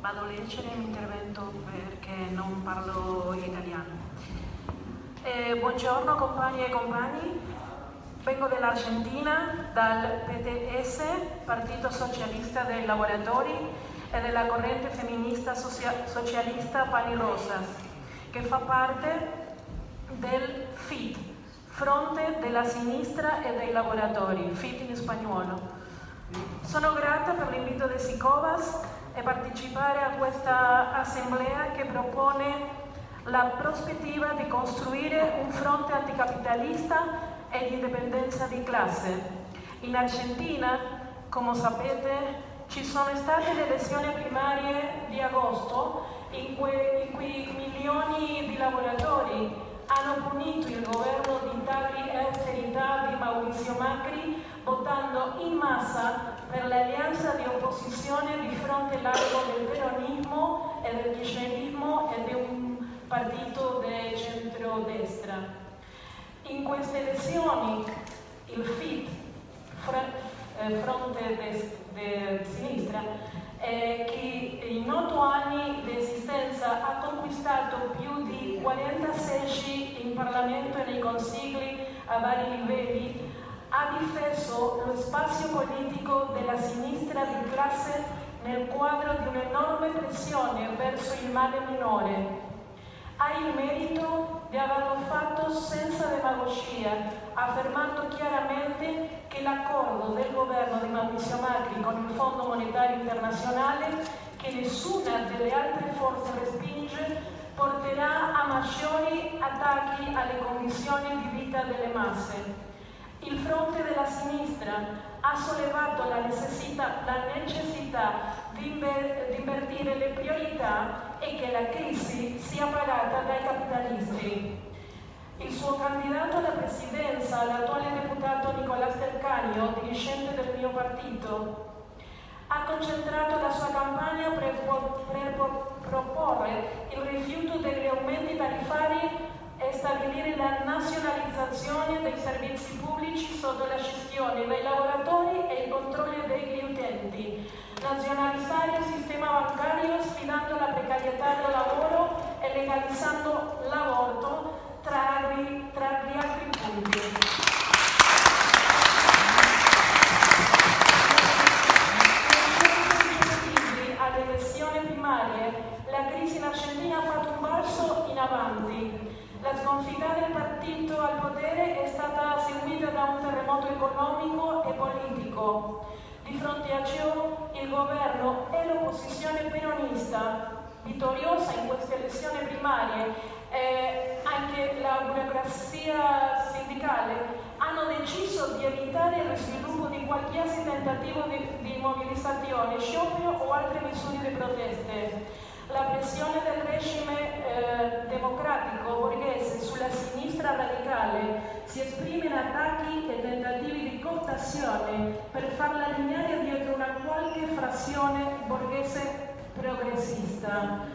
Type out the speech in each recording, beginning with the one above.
vado a leggere il mio intervento perché non parlo italiano. Eh, buongiorno compagni e compagni, vengo dall'Argentina, dal PTS, Partito Socialista dei Lavoratori e della corrente femminista socialista Pani Rosas, che fa parte del FIT, Fronte della Sinistra e dei Lavoratori, FIT in spagnolo. Sono grata per l'invito di Sicovas e partecipare a questa assemblea che propone la prospettiva di costruire un fronte anticapitalista e di indipendenza di classe. In Argentina, come sapete, ci sono state le elezioni primarie di agosto in cui, in cui milioni di lavoratori hanno punito il governo di tagli e austerità di Maurizio Macri votando in massa per l'alleanza di opposizione di fronte largo del peronismo e del kirchnerismo e di un partito di centrodestra. In queste elezioni il FIT, eh, Fronte de Sinistra, eh, che in otto anni di esistenza ha conquistato più di 40 seggi in Parlamento e nei consigli a vari livelli, ha difeso lo spazio politico della sinistra di classe nel quadro di un'enorme pressione verso il male minore. Ha il merito di averlo fatto senza demagogia, affermando chiaramente che l'accordo del governo di Maurizio Macri con il Fondo Monetario Internazionale, che nessuna delle altre forze respinge, porterà a maggiori attacchi alle condizioni di vita delle masse. Il fronte della sinistra ha sollevato la necessità, la necessità di, inver, di invertire le priorità e che la crisi sia pagata dai capitalisti. Il suo candidato alla presidenza, l'attuale deputato Nicolás Del Canio, dirigente del mio partito, ha concentrato la sua campagna per, per proporre il rifiuto degli aumenti tariffari e stabilire la nazionalizzazione dei servizi pubblici sotto la gestione dei lavoratori e il controllo degli utenti, nazionalizzare il sistema bancario sfidando la precarietà del lavoro e legalizzando l'aborto tra, tra gli altri punti. la crisi in Argentina ha fatto un balzo in avanti. La sconfitta del partito al potere è stata seguita da un terremoto economico e politico. Di fronte a ciò il governo e l'opposizione peronista, vittoriosa in queste elezioni primarie, e anche la burocrazia sindicale, hanno deciso di evitare lo sviluppo di qualsiasi tentativo di, di mobilizzazione, sciopero o altre misure di proteste. La pressione del regime eh, democratico borghese sulla sinistra radicale si esprime in attacchi e tentativi di cooptazione per farla allineare dietro una qualche frazione borghese progressista.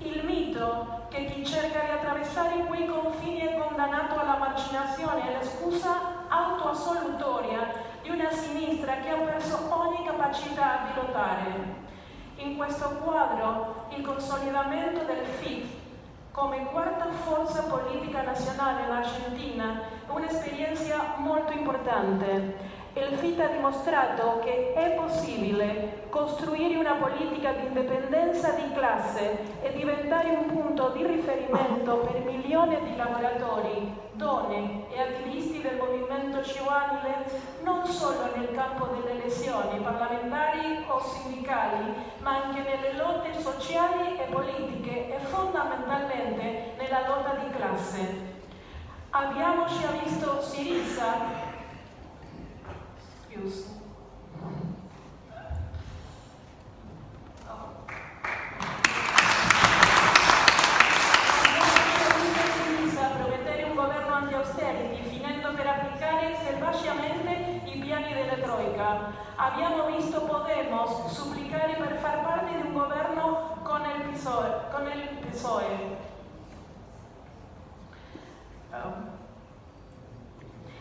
Il mito che chi cerca di attraversare quei confini è condannato alla marginazione è la scusa autoassolutoria di una sinistra che ha perso ogni capacità di lottare. In questo quadro il consolidamento del FIT come quarta forza politica nazionale in Argentina è un'esperienza molto importante il FIT ha dimostrato che è possibile costruire una politica di indipendenza di classe e diventare un punto di riferimento per milioni di lavoratori, donne e attivisti del movimento giovanile non solo nel campo delle elezioni parlamentari sindicali, ma anche nelle lotte sociali e politiche e fondamentalmente nella lotta di classe. Abbiamo già visto Siriza Pius. promettere un governo anti-austerity, finendo per applicare selvaggiamente i piani della Abbiamo visto Podemos supplicare per far parte di un governo con il PSOE. Con il PSOE. Um.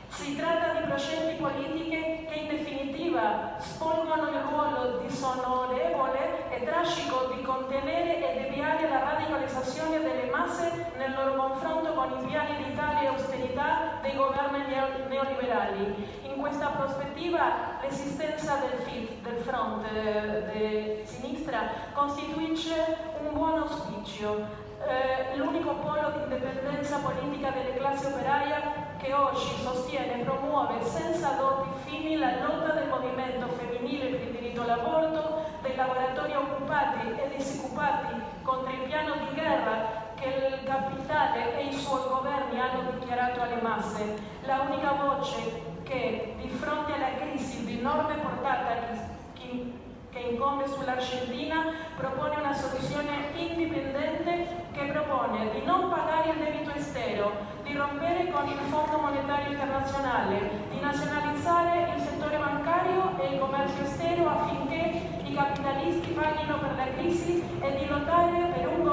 Si tratta di progetti politiche che in definitiva svolgono il ruolo disonorevole e tragico di contenere e deviare la radicalizzazione delle masse nel loro confronto con i piani di tale austerità dei governi neoliberali. In questa prospettiva l'esistenza del del Front eh, di sinistra, costituisce un buon auspicio eh, l'unico polo di indipendenza politica delle classi operaie che oggi sostiene e promuove senza doppi fini la lotta del movimento femminile per il diritto all'aborto, dei lavoratori occupati e disoccupati contro il piano di guerra che il capitale e i suoi governi hanno dichiarato alle masse. La unica voce che di fronte alla crisi enorme portata che incombe sull'Argentina propone una soluzione indipendente che propone di non pagare il debito estero, di rompere con il Fondo Monetario Internazionale, di nazionalizzare il settore bancario e il commercio estero affinché i capitalisti paghino per la crisi e di lottare per un